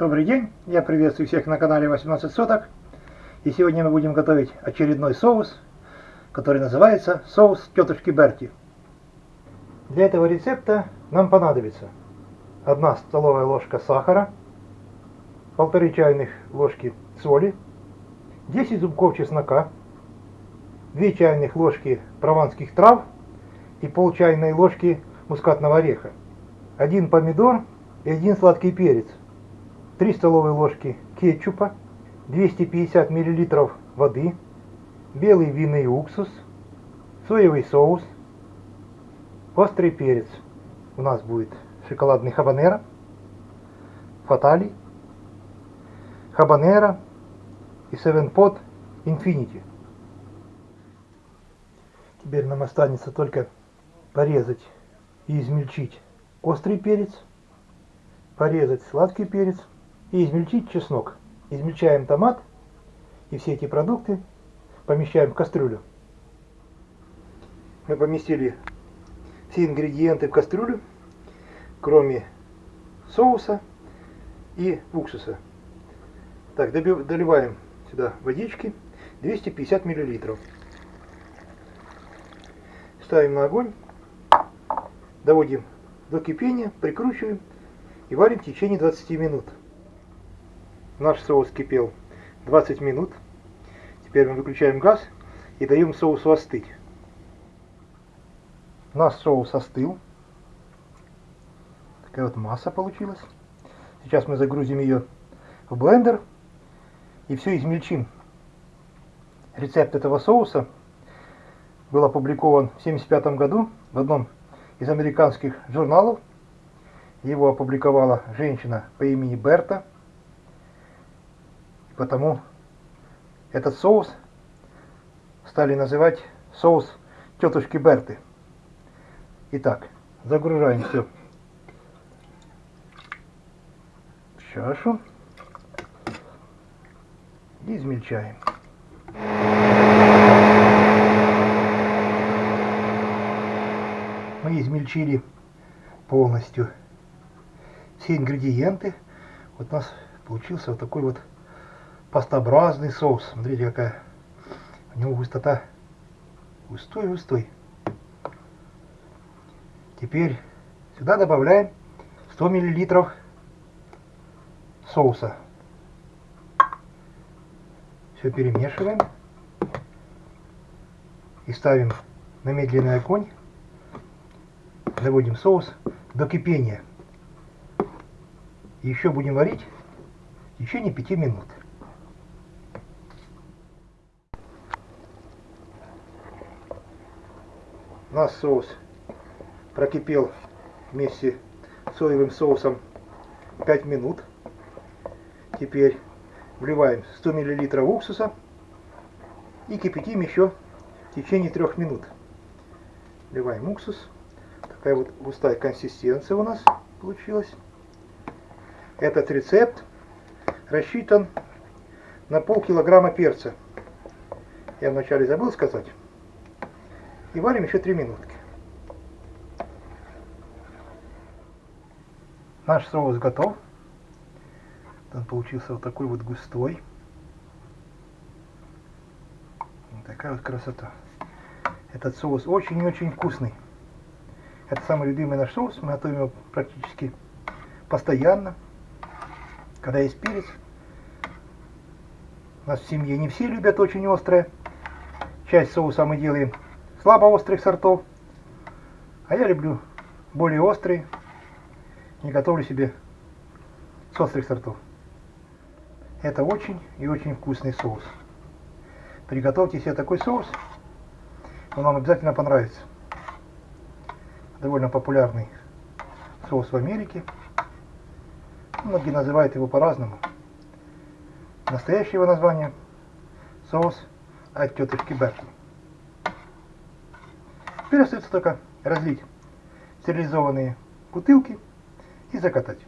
Добрый день, я приветствую всех на канале 18 соток. И сегодня мы будем готовить очередной соус, который называется соус тетушки Берти. Для этого рецепта нам понадобится 1 столовая ложка сахара, полторы чайных ложки соли, 10 зубков чеснока, 2 чайных ложки прованских трав и пол чайной ложки мускатного ореха, 1 помидор и 1 сладкий перец, 3 столовые ложки кетчупа, 250 мл воды, белый винный уксус, соевый соус, острый перец. У нас будет шоколадный хабанера, фатали, хабанера и севенпот инфинити. Теперь нам останется только порезать и измельчить острый перец, порезать сладкий перец и измельчить чеснок. Измельчаем томат и все эти продукты помещаем в кастрюлю. Мы поместили все ингредиенты в кастрюлю, кроме соуса и уксуса. Так, доливаем сюда водички 250 миллилитров. Ставим на огонь, доводим до кипения, прикручиваем и варим в течение 20 минут. Наш соус кипел 20 минут. Теперь мы выключаем газ и даем соусу остыть. Наш соус остыл. Такая вот масса получилась. Сейчас мы загрузим ее в блендер и все измельчим. Рецепт этого соуса был опубликован в 1975 году в одном из американских журналов. Его опубликовала женщина по имени Берта потому этот соус стали называть соус тетушки Берты. Итак, загружаем все в чашу и измельчаем. Мы измельчили полностью все ингредиенты. Вот у нас получился вот такой вот пастообразный соус. Смотрите, какая у него густота. Густой-густой. Теперь сюда добавляем 100 миллилитров соуса. Все перемешиваем. И ставим на медленный огонь. Доводим соус до кипения. И еще будем варить в течение 5 минут. Наш соус прокипел вместе с соевым соусом 5 минут. Теперь вливаем 100 мл уксуса и кипятим еще в течение 3 минут. Вливаем уксус. Такая вот густая консистенция у нас получилась. Этот рецепт рассчитан на полкилограмма перца. Я вначале забыл сказать. И варим еще 3 минутки. Наш соус готов. Он получился вот такой вот густой. Вот такая вот красота. Этот соус очень-очень вкусный. Это самый любимый наш соус. Мы готовим его практически постоянно. Когда есть перец. У нас в семье не все любят очень острое. Часть соуса мы делаем слабо острых сортов. А я люблю более острые. Не готовлю себе с острых сортов. Это очень и очень вкусный соус. Приготовьте себе такой соус. Он вам обязательно понравится. Довольно популярный соус в Америке. Многие называют его по-разному. Настоящее его название соус от тетушки Берти. Теперь остается только разлить стерилизованные бутылки и закатать.